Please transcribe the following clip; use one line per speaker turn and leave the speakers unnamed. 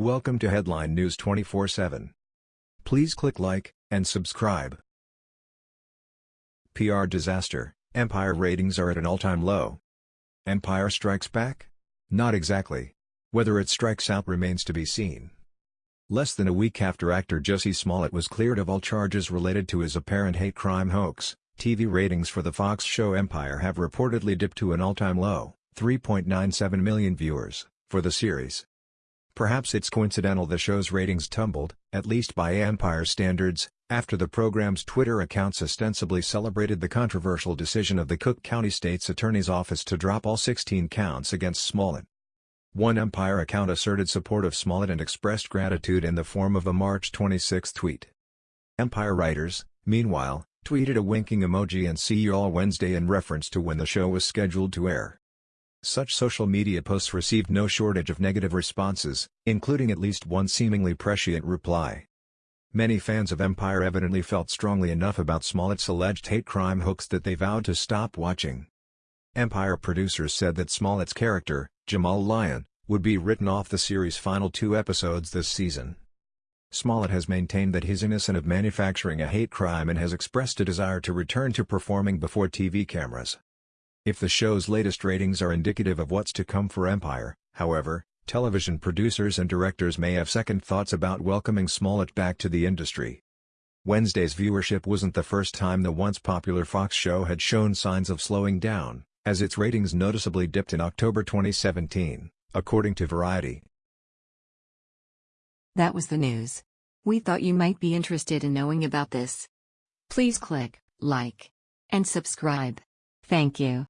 Welcome to Headline News 24/7. Please click like and subscribe. PR disaster. Empire ratings are at an all-time low. Empire strikes back? Not exactly. Whether it strikes out remains to be seen. Less than a week after actor Jussie Smollett was cleared of all charges related to his apparent hate crime hoax, TV ratings for the Fox show Empire have reportedly dipped to an all-time low, 3.97 million viewers, for the series. Perhaps it's coincidental the show's ratings tumbled, at least by Empire standards, after the program's Twitter accounts ostensibly celebrated the controversial decision of the Cook County State's Attorney's Office to drop all 16 counts against Smollett. One Empire account asserted support of Smollett and expressed gratitude in the form of a March 26 tweet. Empire writers, meanwhile, tweeted a winking emoji and see you all Wednesday in reference to when the show was scheduled to air. Such social media posts received no shortage of negative responses, including at least one seemingly prescient reply. Many fans of Empire evidently felt strongly enough about Smollett's alleged hate crime hoax that they vowed to stop watching. Empire producers said that Smollett's character, Jamal Lyon, would be written off the series' final two episodes this season. Smollett has maintained that he's innocent of manufacturing a hate crime and has expressed a desire to return to performing before TV cameras. If the show's latest ratings are indicative of what's to come for Empire, however, television producers and directors may have second thoughts about welcoming Smollett back to the industry. Wednesday's viewership wasn't the first time the once popular Fox show had shown signs of slowing down, as its ratings noticeably dipped in October 2017, according to Variety.
That was the news. We thought you might be interested in knowing about this. Please click like and subscribe. Thank you.